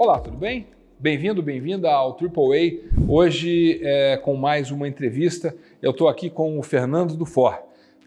Olá, tudo bem? Bem-vindo, bem-vinda ao AAA. Hoje, é, com mais uma entrevista, eu estou aqui com o Fernando Dufor.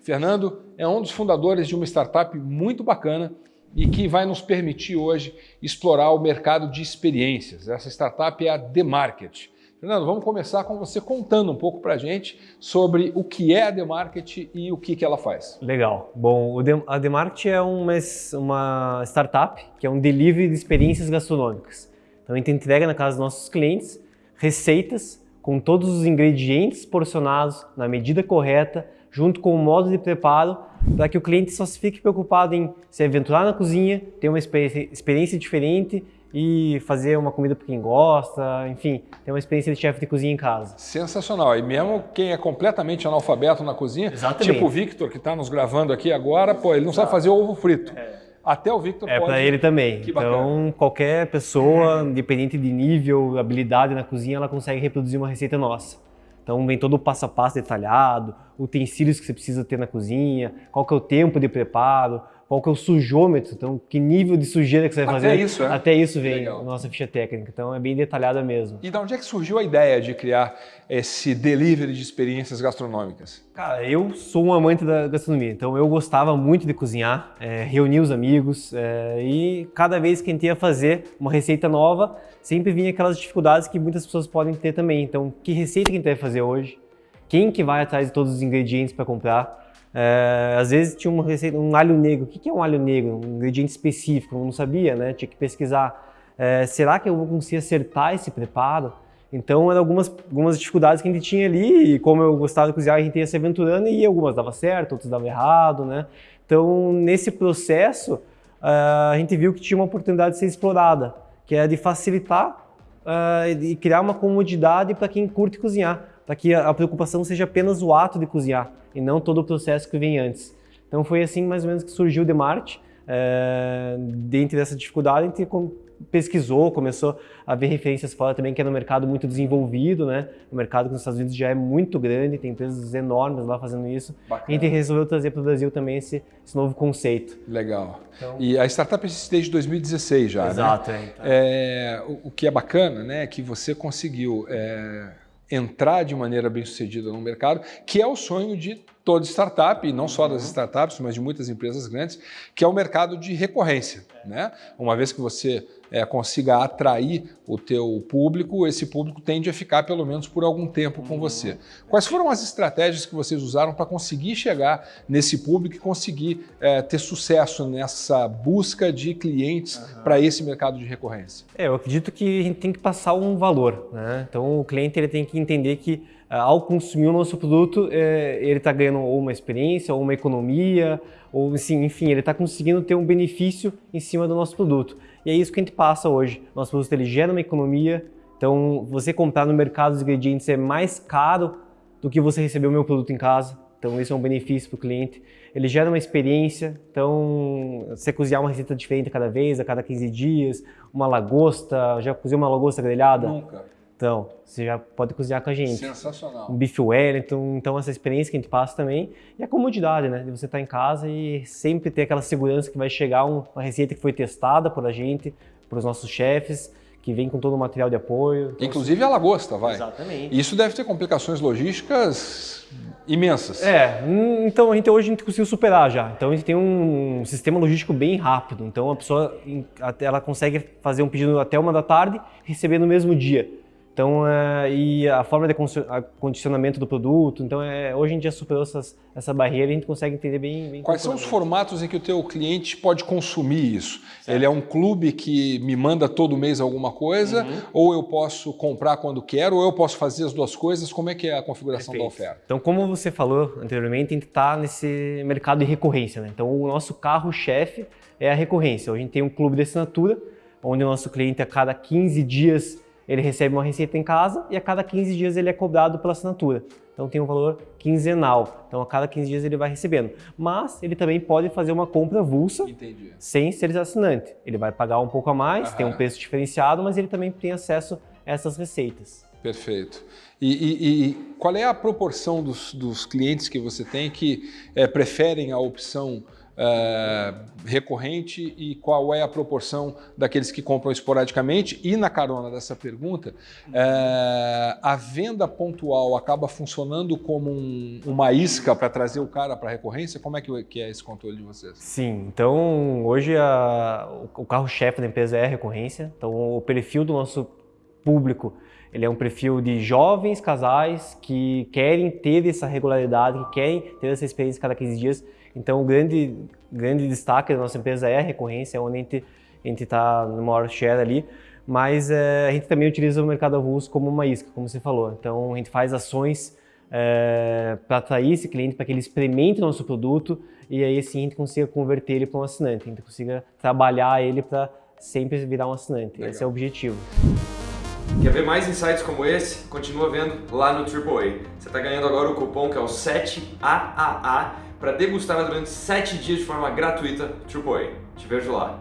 Fernando é um dos fundadores de uma startup muito bacana e que vai nos permitir hoje explorar o mercado de experiências. Essa startup é a The Market. Fernando, vamos começar com você contando um pouco para a gente sobre o que é a The Market e o que, que ela faz. Legal. Bom, a The Market é uma, uma startup que é um delivery de experiências gastronômicas. Então a gente entrega na casa dos nossos clientes receitas com todos os ingredientes porcionados na medida correta, junto com o modo de preparo, para que o cliente só se fique preocupado em se aventurar na cozinha, ter uma experiência diferente e fazer uma comida para quem gosta, enfim, ter uma experiência de chefe de cozinha em casa. Sensacional. E mesmo quem é completamente analfabeto na cozinha, Exatamente. tipo o Victor, que está nos gravando aqui agora, pô, ele não sabe fazer ovo frito. É. Até o Victor é pode. É para ele também. então, qualquer pessoa, independente de nível, habilidade na cozinha, ela consegue reproduzir uma receita nossa. Então vem todo o passo a passo detalhado, utensílios que você precisa ter na cozinha, qual que é o tempo de preparo, qual que é o sujômetro, então que nível de sujeira que você vai Até fazer. Isso, é? Até isso vem Legal. nossa ficha técnica, então é bem detalhada mesmo. E de onde é que surgiu a ideia de criar esse delivery de experiências gastronômicas? Cara, eu sou um amante da gastronomia, então eu gostava muito de cozinhar, é, reunir os amigos é, e cada vez que a gente ia fazer uma receita nova, sempre vinha aquelas dificuldades que muitas pessoas podem ter também. Então, que receita que a gente vai fazer hoje? Quem que vai atrás de todos os ingredientes para comprar? É, às vezes tinha uma receita, um alho negro. O que é um alho negro? Um ingrediente específico, eu não sabia, né? Tinha que pesquisar. É, será que eu vou conseguir acertar esse preparo? Então eram algumas, algumas dificuldades que a gente tinha ali, e como eu gostava de cozinhar, a gente ia se aventurando e algumas dava certo, outras dava errado, né? Então nesse processo uh, a gente viu que tinha uma oportunidade de ser explorada, que é de facilitar uh, e criar uma comodidade para quem curte cozinhar para que a preocupação seja apenas o ato de cozinhar e não todo o processo que vem antes. Então foi assim mais ou menos que surgiu o Demart. É, dentro dessa dificuldade, a gente pesquisou, começou a ver referências fora também, que é no mercado muito desenvolvido, né? O mercado que nos Estados Unidos já é muito grande, tem empresas enormes lá fazendo isso. Bacana. E a gente resolveu trazer para o Brasil também esse, esse, novo conceito. Legal. Então... E a startup existe desde 2016 já, Exato, né? é, então. é, o, o, que é bacana, né, é que você conseguiu... É entrar de maneira bem sucedida no mercado, que é o sonho de toda startup, e não só das uhum. startups, mas de muitas empresas grandes, que é o mercado de recorrência. Né? Uma vez que você é, consiga atrair o teu público, esse público tende a ficar pelo menos por algum tempo com uhum. você. Quais foram as estratégias que vocês usaram para conseguir chegar nesse público e conseguir é, ter sucesso nessa busca de clientes uhum. para esse mercado de recorrência? É, eu acredito que a gente tem que passar um valor. Né? Então o cliente ele tem que entender que ao consumir o nosso produto, é, ele está ganhando ou uma experiência, ou uma economia, ou assim, enfim, ele está conseguindo ter um benefício em cima do nosso produto. E é isso que a gente passa hoje. Nosso produto ele gera uma economia, então você comprar no mercado os ingredientes é mais caro do que você receber o meu produto em casa. Então isso é um benefício para o cliente. Ele gera uma experiência, então você cozinhar uma receita diferente cada vez, a cada 15 dias, uma lagosta, já cozinhou uma lagosta grelhada? Nunca. Então, você já pode cozinhar com a gente. Sensacional. Um bife Wellington, então essa experiência que a gente passa também. E a comodidade, né? De você estar em casa e sempre ter aquela segurança que vai chegar uma receita que foi testada por a gente, por os nossos chefes, que vem com todo o material de apoio. Então, Inclusive a lagosta, vai. Exatamente. Isso deve ter complicações logísticas imensas. É, hum, então a gente hoje a gente conseguiu superar já. Então a gente tem um sistema logístico bem rápido. Então a pessoa ela consegue fazer um pedido até uma da tarde, receber no mesmo dia. Então, é, e a forma de condicionamento do produto, então é, hoje em dia superou essas, essa barreira e a gente consegue entender bem. bem Quais são os formatos em que o teu cliente pode consumir isso? Certo. Ele é um clube que me manda todo mês alguma coisa, uhum. ou eu posso comprar quando quero, ou eu posso fazer as duas coisas? Como é que é a configuração Perfeito. da oferta? Então, como você falou anteriormente, a gente está nesse mercado de recorrência. Né? Então, o nosso carro-chefe é a recorrência. Hoje a gente tem um clube de assinatura, onde o nosso cliente a cada 15 dias ele recebe uma receita em casa e a cada 15 dias ele é cobrado pela assinatura. Então tem um valor quinzenal. Então a cada 15 dias ele vai recebendo. Mas ele também pode fazer uma compra avulsa Entendi. sem ser assinante. Ele vai pagar um pouco a mais, Aham. tem um preço diferenciado, mas ele também tem acesso a essas receitas. Perfeito. E, e, e qual é a proporção dos, dos, clientes que você tem que é, preferem a opção é, recorrente e qual é a proporção daqueles que compram esporadicamente? E na carona dessa pergunta, é, a venda pontual acaba funcionando como um, uma isca para trazer o cara para a recorrência? Como é que, que, é esse controle de vocês? Sim, então hoje a, o carro-chefe da empresa é a recorrência, então o perfil do nosso público ele é um perfil de jovens casais que querem ter essa regularidade, que querem ter essa experiência cada 15 dias. Então, o grande, grande destaque da nossa empresa é a recorrência, onde a gente a está no maior share ali, mas é, a gente também utiliza o mercado avulso como uma isca, como você falou. Então, a gente faz ações é, para atrair esse cliente, para que ele experimente o nosso produto e aí sim a gente consiga converter ele para um assinante, a gente consiga trabalhar ele para sempre virar um assinante. Legal. Esse é o objetivo. Quer ver mais insights como esse? Continua vendo lá no AAA. Você está ganhando agora o cupom que é o 7AAA para degustar durante 7 dias de forma gratuita AAA. Te vejo lá.